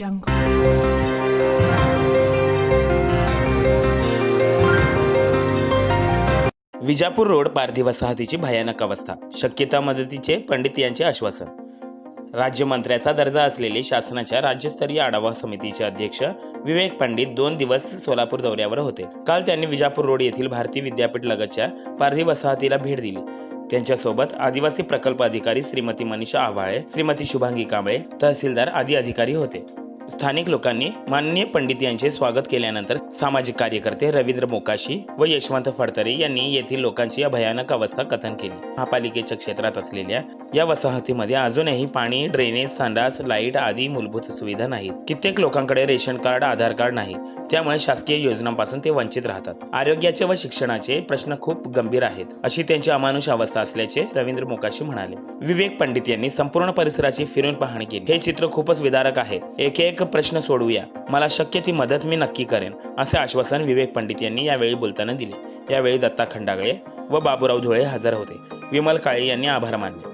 jungle. Vijapur road पारधी वसाहतीची भयानक अवस्था. शक्यता मदतीचे पंडित यांचे आश्वासन. राज्यमंत्र्याचा दर्जा असलेले शासनाच्या राज्यस्तरीय आढावा समितीचे अध्यक्ष विवेक पंडित दोन दिवस सोलापूर दौऱ्यावर होते. काल त्यांनी विजापूर रोड येथील भारतीय विद्यापीठ लगतच्या पारधी वसाहतीला भेट दिली. त्यांच्यासोबत आदिवासी प्रकल्प अधिकारी श्रीमती मनीषा आव्हाळे श्रीमती शुभांगी कांबळे तहसीलदार आदी अधिकारी होते. स्थानिक लोकांनी माननीय पंडित यांचे स्वागत केल्यानंतर सामाजिक कार्यकर्ते रवींद्र मोकाशी व यशवंत फडतरे यांनी येथील लोकांची या भयानक अवस्था कथन केली. महापालिकेच्या क्षेत्रात असलेल्या या वसाहतीमध्ये अजूनही पाणी ड्रेनेज संडास लाइट आदी मूलभूत सुविधा नाहीत. कित्येक लोकांकडे रेशन कार्ड आधार कार्ड नाही. त्यामुळे शासकीय योजनांपासून ते वंचित राहतात. आरोग्याचे व शिक्षणाचे प्रश्न खूप गंभीर आहेत अशी त्यांची अमानुष अवस्था असल्याचे रवींद्र मोकाशी म्हणाले. विवेक पंडित यांनी संपूर्ण परिसराची फिरून पाहणी केली. हे चित्र खूपच विदारक आहे. एक एक प्रश्न सोडवूया. मला शक्य ती मदत मी नक्की करेन असे आश्वासन विवेक पंडित यांनी यावेळी बोलताना दिले. यावेळी दत्ता खंडागळे व बाबूराव धुळे हजर होते. विमल काळे यांनी आभार मानले.